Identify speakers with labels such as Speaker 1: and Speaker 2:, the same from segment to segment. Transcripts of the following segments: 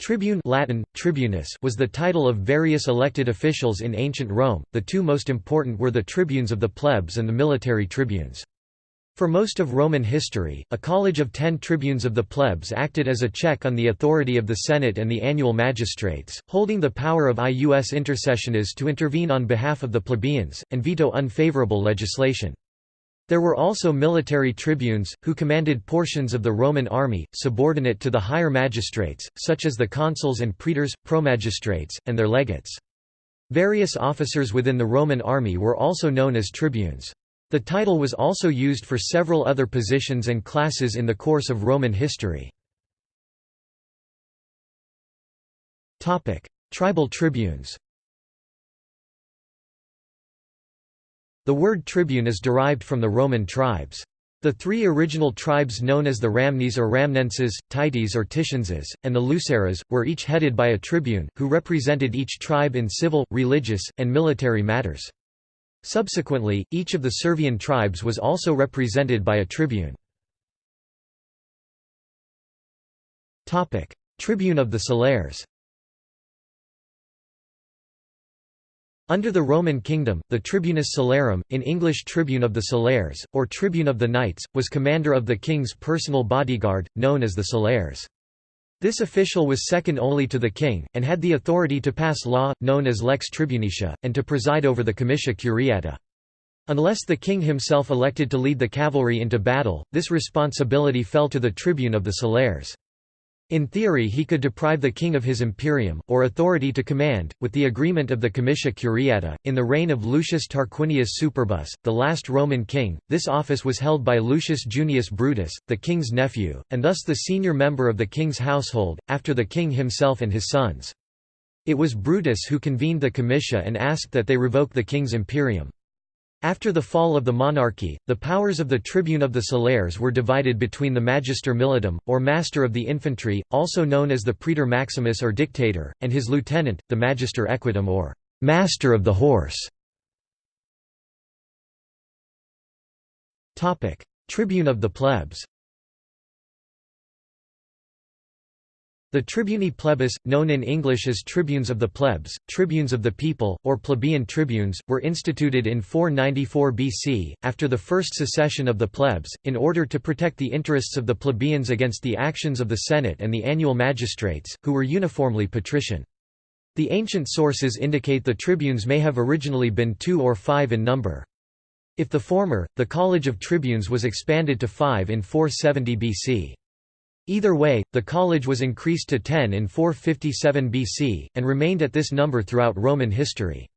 Speaker 1: Tribune Latin, tribunus was the title of various elected officials in ancient Rome, the two most important were the tribunes of the plebs and the military tribunes. For most of Roman history, a college of ten tribunes of the plebs acted as a check on the authority of the Senate and the annual magistrates, holding the power of ius intercessionis to intervene on behalf of the plebeians, and veto unfavorable legislation. There were also military tribunes, who commanded portions of the Roman army, subordinate to the higher magistrates, such as the consuls and praetors, promagistrates, and their legates. Various officers within the Roman army were also known as tribunes. The title was also used for several other positions and classes in the course of Roman history. Tribal tribunes The word tribune is derived from the Roman tribes. The three original tribes known as the Ramnes or Ramnenses, Tities or Titienses, and the Luceres, were each headed by a tribune, who represented each tribe in civil, religious, and military matters. Subsequently, each of the Servian tribes was also represented by a tribune. Tribune of the Celeres Under the Roman kingdom, the tribunus celerum, in English tribune of the celeres, or tribune of the knights, was commander of the king's personal bodyguard, known as the celeres. This official was second only to the king, and had the authority to pass law, known as lex tribunicia, and to preside over the comitia curiata. Unless the king himself elected to lead the cavalry into battle, this responsibility fell to the tribune of the celeres. In theory he could deprive the king of his imperium, or authority to command, with the agreement of the comitia curiata. In the reign of Lucius Tarquinius Superbus, the last Roman king, this office was held by Lucius Junius Brutus, the king's nephew, and thus the senior member of the king's household, after the king himself and his sons. It was Brutus who convened the comitia and asked that they revoke the king's imperium. After the fall of the monarchy, the powers of the tribune of the Celeres were divided between the Magister Militum, or Master of the Infantry, also known as the Praetor Maximus or Dictator, and his lieutenant, the Magister Equitum or Master of the Horse. Tribune of the plebs The tribuni plebis, known in English as tribunes of the plebs, tribunes of the people, or plebeian tribunes, were instituted in 494 BC, after the first secession of the plebs, in order to protect the interests of the plebeians against the actions of the Senate and the annual magistrates, who were uniformly patrician. The ancient sources indicate the tribunes may have originally been two or five in number. If the former, the College of Tribunes was expanded to five in 470 BC. Either way, the college was increased to 10 in 457 BC, and remained at this number throughout Roman history.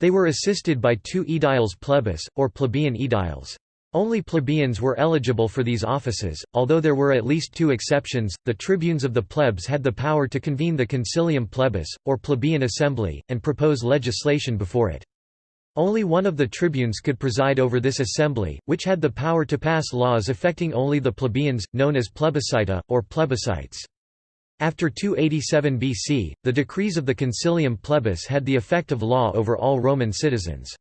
Speaker 1: They were assisted by two aediles plebis, or plebeian aediles. Only plebeians were eligible for these offices, although there were at least two exceptions. The tribunes of the plebs had the power to convene the concilium plebis, or plebeian assembly, and propose legislation before it. Only one of the tribunes could preside over this assembly, which had the power to pass laws affecting only the plebeians, known as plebiscita, or plebiscites. After 287 BC, the decrees of the Concilium Plebis had the effect of law over all Roman citizens.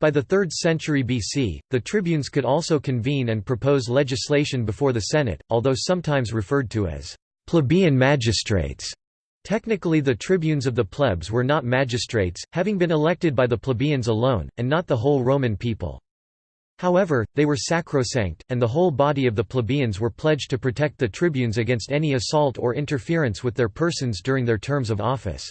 Speaker 1: By the 3rd century BC, the tribunes could also convene and propose legislation before the Senate, although sometimes referred to as plebeian magistrates. Technically the tribunes of the plebs were not magistrates, having been elected by the plebeians alone, and not the whole Roman people. However, they were sacrosanct, and the whole body of the plebeians were pledged to protect the tribunes against any assault or interference with their persons during their terms of office.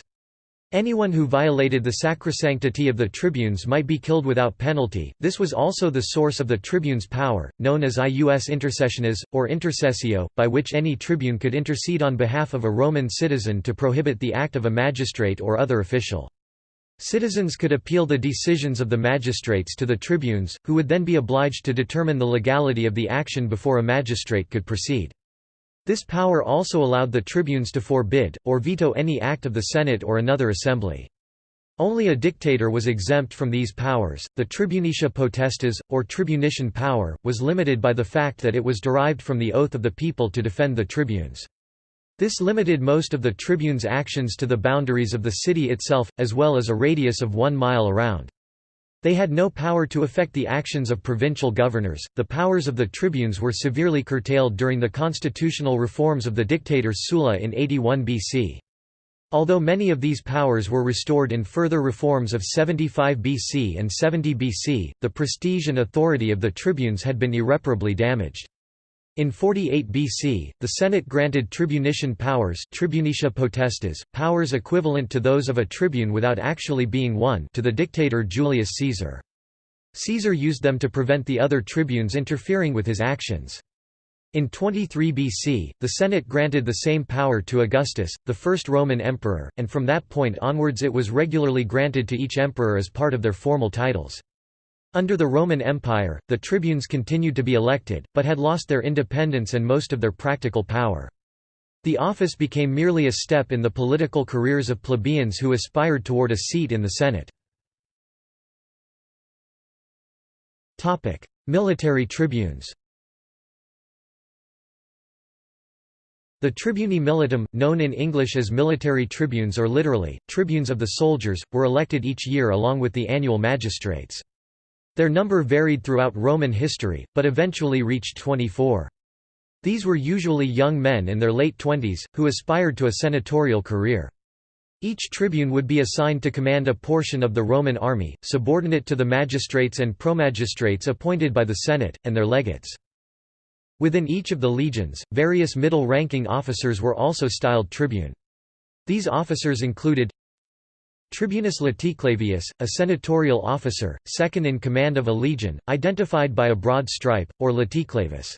Speaker 1: Anyone who violated the sacrosanctity of the tribunes might be killed without penalty. This was also the source of the tribune's power, known as ius intercessionis, or intercessio, by which any tribune could intercede on behalf of a Roman citizen to prohibit the act of a magistrate or other official. Citizens could appeal the decisions of the magistrates to the tribunes, who would then be obliged to determine the legality of the action before a magistrate could proceed. This power also allowed the tribunes to forbid, or veto any act of the Senate or another assembly. Only a dictator was exempt from these powers. The tribunicia potestas, or tribunician power, was limited by the fact that it was derived from the oath of the people to defend the tribunes. This limited most of the tribunes' actions to the boundaries of the city itself, as well as a radius of one mile around. They had no power to affect the actions of provincial governors. The powers of the tribunes were severely curtailed during the constitutional reforms of the dictator Sulla in 81 BC. Although many of these powers were restored in further reforms of 75 BC and 70 BC, the prestige and authority of the tribunes had been irreparably damaged. In 48 BC, the Senate granted tribunician powers tribunicia potestas, powers equivalent to those of a tribune without actually being one to the dictator Julius Caesar. Caesar used them to prevent the other tribunes interfering with his actions. In 23 BC, the Senate granted the same power to Augustus, the first Roman emperor, and from that point onwards it was regularly granted to each emperor as part of their formal titles. Under the Roman Empire, the tribunes continued to be elected, but had lost their independence and most of their practical power. The office became merely a step in the political careers of plebeians who aspired toward a seat in the Senate. Military tribunes The tribuni militum, known in English as military tribunes or literally, tribunes of the soldiers, were elected each year along with the annual magistrates. Their number varied throughout Roman history, but eventually reached 24. These were usually young men in their late twenties, who aspired to a senatorial career. Each tribune would be assigned to command a portion of the Roman army, subordinate to the magistrates and promagistrates appointed by the Senate, and their legates. Within each of the legions, various middle-ranking officers were also styled tribune. These officers included Tribunus Laticlavius, a senatorial officer, second in command of a legion, identified by a broad stripe, or Laticlavus.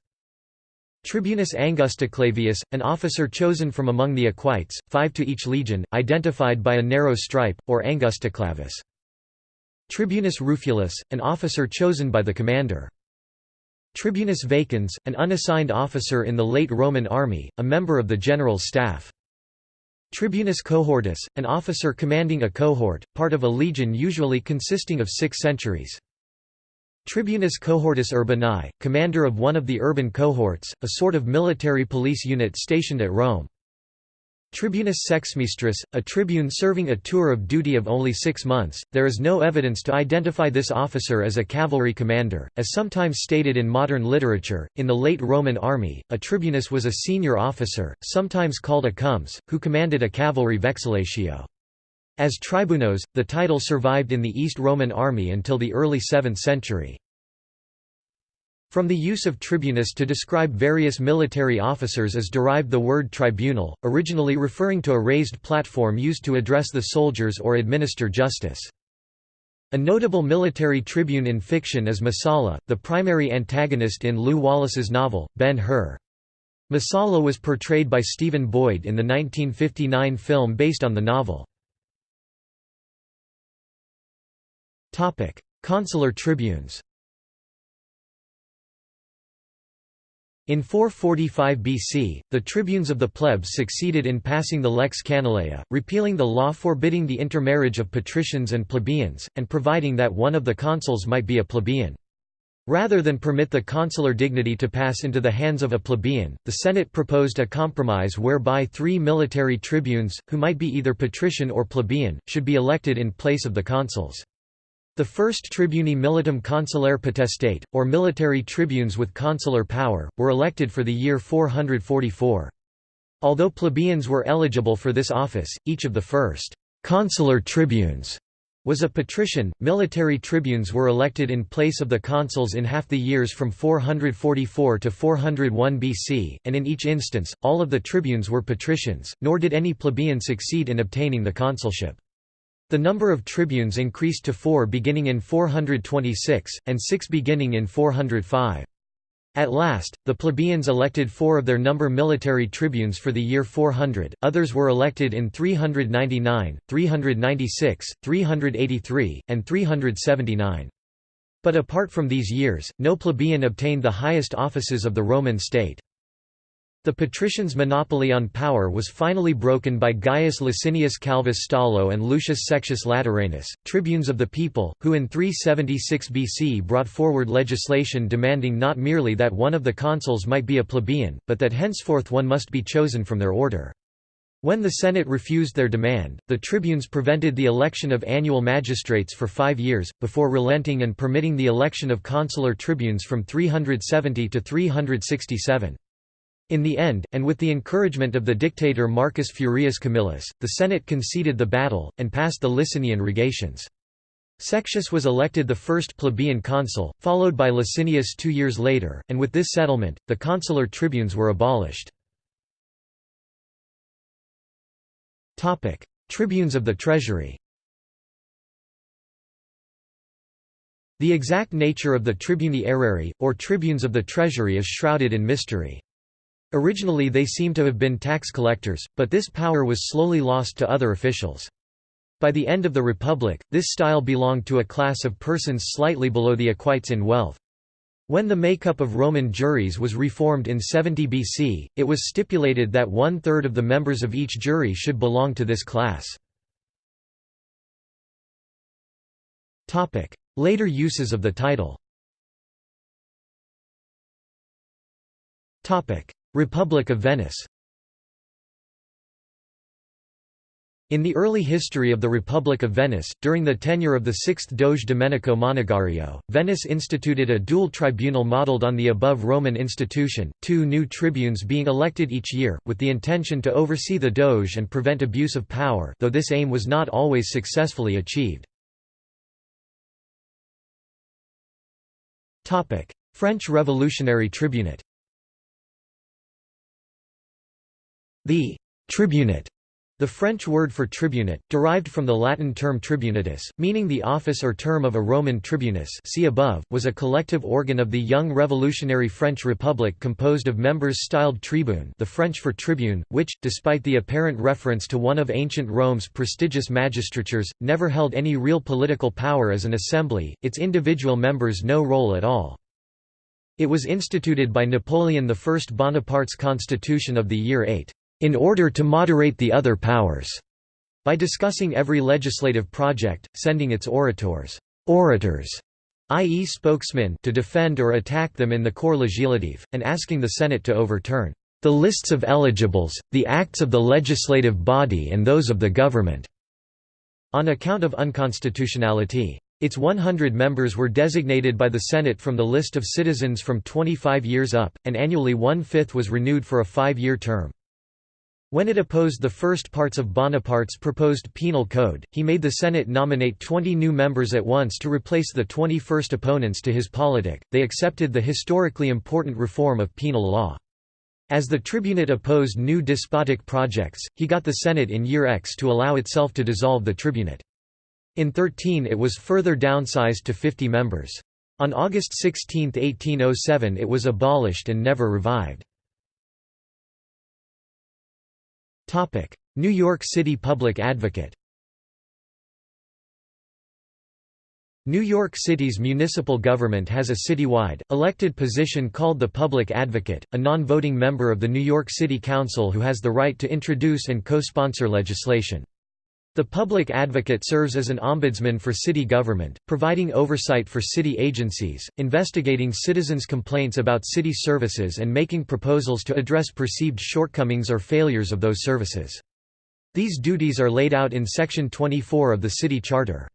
Speaker 1: Tribunus Angusticlavius, an officer chosen from among the equites, five to each legion, identified by a narrow stripe, or Angusticlavus. Tribunus Rufulus, an officer chosen by the commander. Tribunus Vacans, an unassigned officer in the late Roman army, a member of the general's staff. Tribunus cohortis, an officer commanding a cohort, part of a legion usually consisting of six centuries. Tribunus cohortis urbani, commander of one of the urban cohorts, a sort of military police unit stationed at Rome. Tribunus sexmenstris, a tribune serving a tour of duty of only six months. There is no evidence to identify this officer as a cavalry commander, as sometimes stated in modern literature. In the late Roman army, a tribunus was a senior officer, sometimes called a comes, who commanded a cavalry vexillatio. As tribunos, the title survived in the East Roman army until the early 7th century. From the use of tribunus to describe various military officers is derived the word tribunal, originally referring to a raised platform used to address the soldiers or administer justice. A notable military tribune in fiction is Messala, the primary antagonist in Lew Wallace's novel, Ben-Hur. Messala was portrayed by Stephen Boyd in the 1959 film based on the novel. Consular tribunes In 445 BC, the tribunes of the plebs succeeded in passing the lex Canuleia, repealing the law forbidding the intermarriage of patricians and plebeians, and providing that one of the consuls might be a plebeian. Rather than permit the consular dignity to pass into the hands of a plebeian, the Senate proposed a compromise whereby three military tribunes, who might be either patrician or plebeian, should be elected in place of the consuls. The first tribuni militum consulare potestate, or military tribunes with consular power, were elected for the year 444. Although plebeians were eligible for this office, each of the first consular tribunes was a patrician. Military tribunes were elected in place of the consuls in half the years from 444 to 401 BC, and in each instance, all of the tribunes were patricians, nor did any plebeian succeed in obtaining the consulship. The number of tribunes increased to four beginning in 426, and six beginning in 405. At last, the plebeians elected four of their number military tribunes for the year 400, others were elected in 399, 396, 383, and 379. But apart from these years, no plebeian obtained the highest offices of the Roman state. The patricians' monopoly on power was finally broken by Gaius Licinius Calvus Stolo and Lucius Sextius Lateranus, tribunes of the people, who in 376 BC brought forward legislation demanding not merely that one of the consuls might be a plebeian, but that henceforth one must be chosen from their order. When the Senate refused their demand, the tribunes prevented the election of annual magistrates for five years, before relenting and permitting the election of consular tribunes from 370 to 367. In the end, and with the encouragement of the dictator Marcus Furius Camillus, the Senate conceded the battle, and passed the Licinian rogations. Sextius was elected the first plebeian consul, followed by Licinius two years later, and with this settlement, the consular tribunes were abolished. Tribunes of the treasury The exact nature of the tribuni aerarii, or tribunes of the treasury is shrouded in mystery. Originally they seem to have been tax collectors, but this power was slowly lost to other officials. By the end of the Republic, this style belonged to a class of persons slightly below the equites in wealth. When the makeup of Roman juries was reformed in 70 BC, it was stipulated that one-third of the members of each jury should belong to this class. Later uses of the title Republic of Venice In the early history of the Republic of Venice, during the tenure of the sixth Doge Domenico Monegario, Venice instituted a dual tribunal modelled on the above Roman institution, two new tribunes being elected each year, with the intention to oversee the Doge and prevent abuse of power though this aim was not always successfully achieved. French Revolutionary Tribunate The «tribunate» The French word for tribunate, derived from the Latin term tribunatus, meaning the office or term of a Roman tribunus see above, was a collective organ of the young revolutionary French Republic composed of members styled tribune the French for tribune, which, despite the apparent reference to one of ancient Rome's prestigious magistratures, never held any real political power as an assembly, its individual members no role at all. It was instituted by Napoleon I Bonaparte's constitution of the year 8 in order to moderate the other powers, by discussing every legislative project, sending its orators, orators i.e. spokesmen to defend or attack them in the corps législatif, and asking the Senate to overturn the lists of eligibles, the acts of the legislative body and those of the government, on account of unconstitutionality. Its 100 members were designated by the Senate from the list of citizens from 25 years up, and annually one-fifth was renewed for a five-year term. When it opposed the first parts of Bonaparte's proposed penal code, he made the Senate nominate 20 new members at once to replace the 20 first opponents to his politic. They accepted the historically important reform of penal law. As the tribunate opposed new despotic projects, he got the Senate in year X to allow itself to dissolve the tribunate. In 13 it was further downsized to 50 members. On August 16, 1807 it was abolished and never revived. New York City Public Advocate New York City's municipal government has a citywide, elected position called the Public Advocate, a non-voting member of the New York City Council who has the right to introduce and co-sponsor legislation. The public advocate serves as an ombudsman for city government, providing oversight for city agencies, investigating citizens' complaints about city services and making proposals to address perceived shortcomings or failures of those services. These duties are laid out in Section 24 of the City Charter.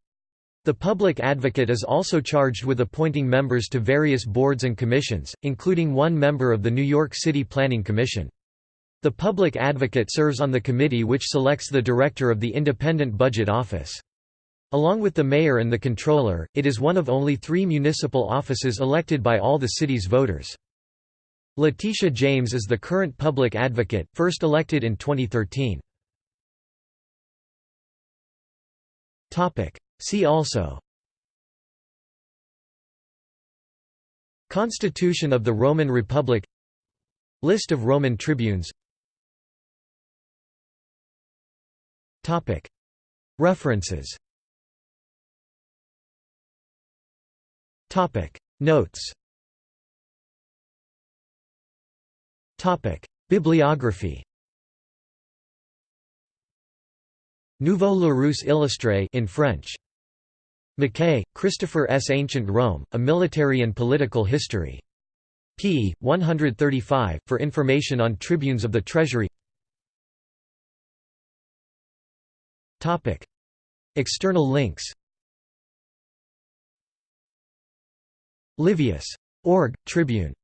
Speaker 1: The public advocate is also charged with appointing members to various boards and commissions, including one member of the New York City Planning Commission. The public advocate serves on the committee which selects the director of the Independent Budget Office. Along with the mayor and the comptroller, it is one of only three municipal offices elected by all the city's voters. Letitia James is the current public advocate, first elected in 2013. See also Constitution of the Roman Republic List of Roman tribunes References Notes Bibliography Nouveau Larousse illustré in French. Mackay, Christopher S. Ancient Rome, A Military and Political History. p. 135, for information on tribunes of the Treasury External links. Livius. Org, Tribune